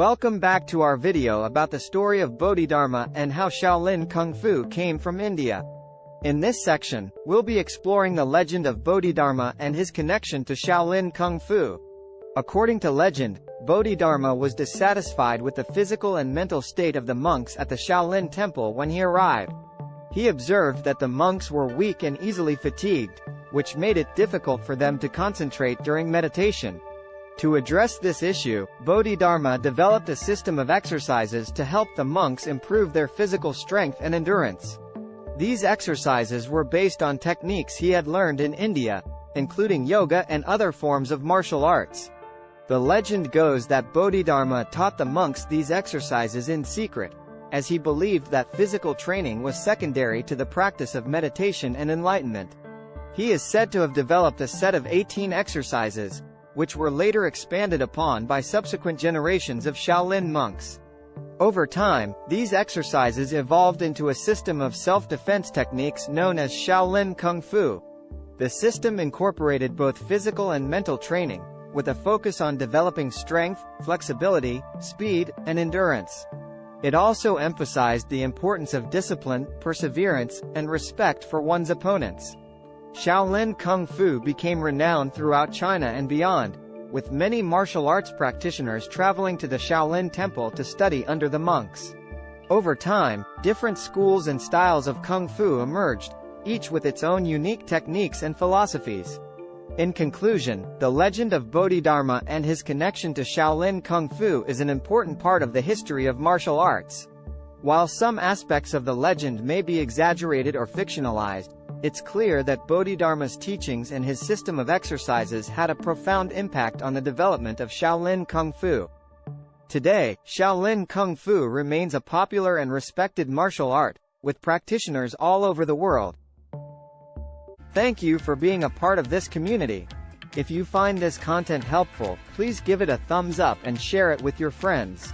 Welcome back to our video about the story of Bodhidharma and how Shaolin Kung Fu came from India. In this section, we'll be exploring the legend of Bodhidharma and his connection to Shaolin Kung Fu. According to legend, Bodhidharma was dissatisfied with the physical and mental state of the monks at the Shaolin temple when he arrived. He observed that the monks were weak and easily fatigued, which made it difficult for them to concentrate during meditation. To address this issue, Bodhidharma developed a system of exercises to help the monks improve their physical strength and endurance. These exercises were based on techniques he had learned in India, including yoga and other forms of martial arts. The legend goes that Bodhidharma taught the monks these exercises in secret, as he believed that physical training was secondary to the practice of meditation and enlightenment. He is said to have developed a set of 18 exercises, which were later expanded upon by subsequent generations of Shaolin monks. Over time, these exercises evolved into a system of self-defense techniques known as Shaolin Kung Fu. The system incorporated both physical and mental training, with a focus on developing strength, flexibility, speed, and endurance. It also emphasized the importance of discipline, perseverance, and respect for one's opponents. Shaolin Kung Fu became renowned throughout China and beyond, with many martial arts practitioners traveling to the Shaolin Temple to study under the monks. Over time, different schools and styles of Kung Fu emerged, each with its own unique techniques and philosophies. In conclusion, the legend of Bodhidharma and his connection to Shaolin Kung Fu is an important part of the history of martial arts. While some aspects of the legend may be exaggerated or fictionalized, it's clear that Bodhidharma's teachings and his system of exercises had a profound impact on the development of Shaolin Kung Fu. Today, Shaolin Kung Fu remains a popular and respected martial art, with practitioners all over the world. Thank you for being a part of this community. If you find this content helpful, please give it a thumbs up and share it with your friends.